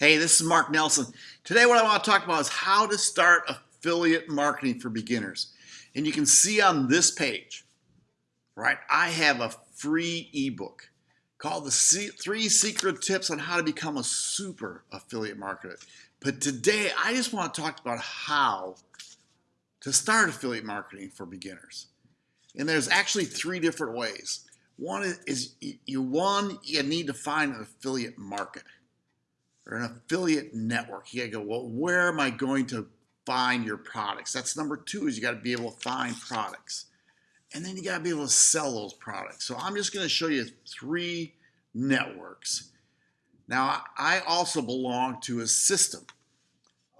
Hey, this is Mark Nelson. Today what I want to talk about is how to start affiliate marketing for beginners. And you can see on this page, right, I have a free ebook called the three secret tips on how to become a super affiliate marketer. But today I just want to talk about how to start affiliate marketing for beginners. And there's actually three different ways. One is you one you need to find an affiliate market or an affiliate network. You gotta go, well, where am I going to find your products? That's number two is you gotta be able to find products. And then you gotta be able to sell those products. So I'm just gonna show you three networks. Now, I also belong to a system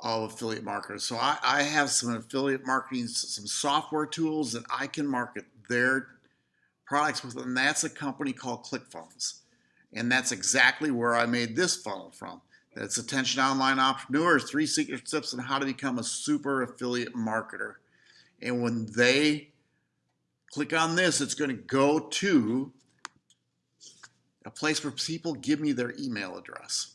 of affiliate marketers. So I, I have some affiliate marketing, some software tools that I can market their products with, and that's a company called ClickFunnels. And that's exactly where I made this funnel from. That's Attention Online Entrepreneurs, Three Secret Tips on How to Become a Super Affiliate Marketer. And when they click on this, it's going to go to a place where people give me their email address.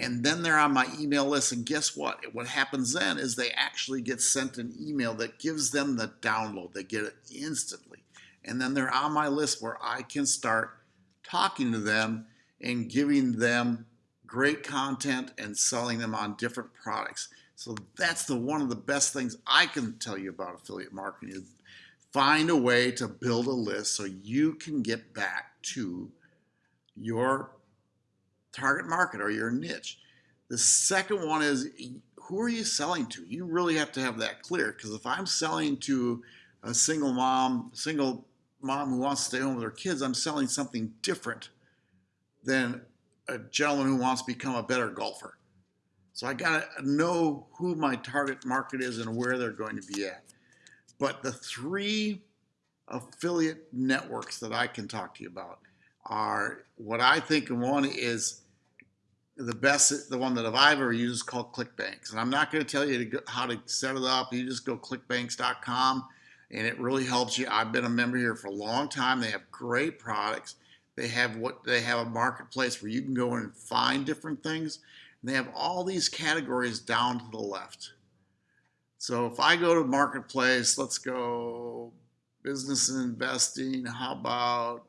And then they're on my email list. And guess what? What happens then is they actually get sent an email that gives them the download. They get it instantly. And then they're on my list where I can start talking to them and giving them great content and selling them on different products. So that's the one of the best things I can tell you about affiliate marketing is find a way to build a list so you can get back to your target market or your niche. The second one is who are you selling to? You really have to have that clear because if I'm selling to a single mom, single mom who wants to stay home with her kids, I'm selling something different than a gentleman who wants to become a better golfer. So I got to know who my target market is and where they're going to be at. But the three affiliate networks that I can talk to you about are what I think one is the best, the one that I've ever used is called ClickBanks. And I'm not going to tell you to go, how to set it up. You just go clickbanks.com and it really helps you. I've been a member here for a long time. They have great products. They have what they have a marketplace where you can go and find different things. And they have all these categories down to the left. So if I go to marketplace, let's go business and investing. How about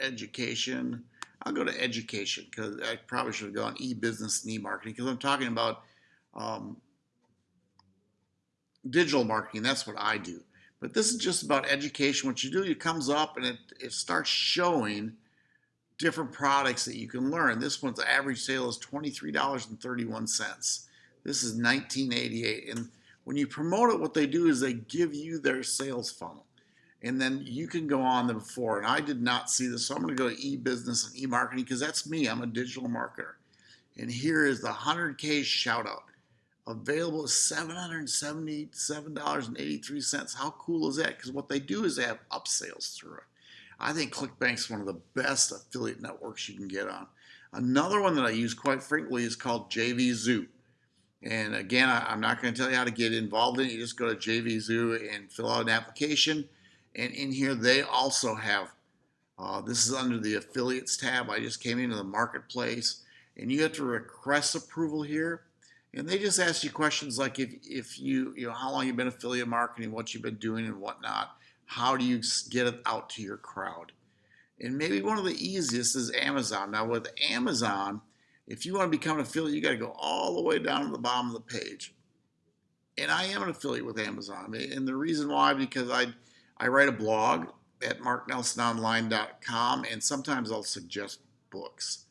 education? I'll go to education because I probably should have gone e-business and e-marketing because I'm talking about um, digital marketing. That's what I do. But this is just about education. What you do, it comes up and it, it starts showing different products that you can learn. This one's average sale is $23.31. This is 1988. And when you promote it, what they do is they give you their sales funnel. And then you can go on the before. And I did not see this, so I'm going to go to e-business and e-marketing because that's me. I'm a digital marketer. And here is the 100K shout out. Available at $777.83. How cool is that? Because what they do is they have upsales through it. I think ClickBank's one of the best affiliate networks you can get on. Another one that I use quite frequently is called JVZoo. And again, I, am not going to tell you how to get involved in it. You just go to JVZoo and fill out an application. And in here, they also have, uh, this is under the affiliates tab. I just came into the marketplace. And you have to request approval here. And they just ask you questions like if, if you, you know, how long you've been affiliate marketing, what you've been doing and whatnot how do you get it out to your crowd? And maybe one of the easiest is Amazon. Now with Amazon, if you want to become an affiliate, you got to go all the way down to the bottom of the page. And I am an affiliate with Amazon. And the reason why, because I, I write a blog at marknelsononline.com and sometimes I'll suggest books.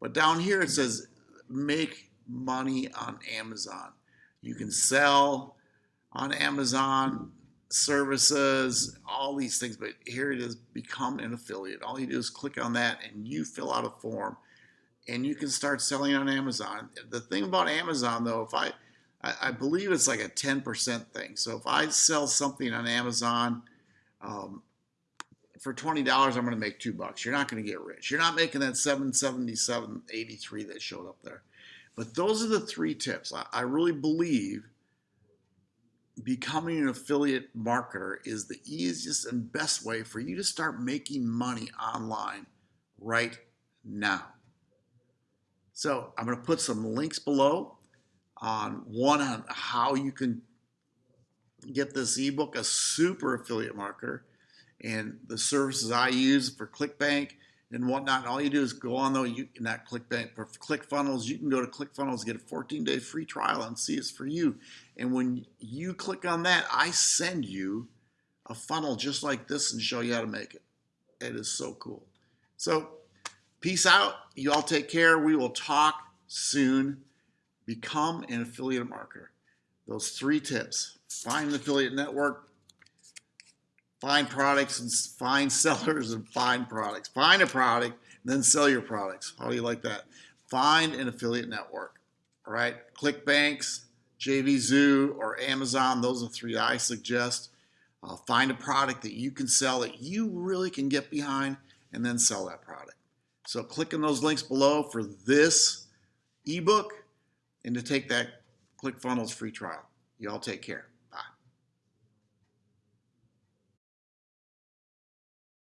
But down here it says make money on Amazon. You can sell on Amazon services, all these things. But here it is, become an affiliate. All you do is click on that and you fill out a form and you can start selling on Amazon. The thing about Amazon though, if I, I, believe it's like a 10% thing. So if I sell something on Amazon um, for $20, I'm going to make two bucks. You're not going to get rich. You're not making that 777.83 that showed up there. But those are the three tips. I, I really believe becoming an affiliate marketer is the easiest and best way for you to start making money online right now. So I'm going to put some links below on one on how you can get this ebook, a super affiliate marketer, and the services I use for ClickBank and whatnot. All you do is go on though, you not ClickBank, for ClickFunnels, you can go to ClickFunnels, get a 14 day free trial and see it's for you. And when you click on that, I send you a funnel just like this and show you how to make it. It is so cool. So peace out. You all take care. We will talk soon. Become an affiliate marketer. Those three tips. Find an affiliate network, find products and find sellers and find products. Find a product, and then sell your products. How do you like that? Find an affiliate network. All right. ClickBanks, JVZoo, or Amazon. Those are three I suggest. Uh, find a product that you can sell that you really can get behind and then sell that product. So click on those links below for this ebook and to take that ClickFunnels free trial. You all take care.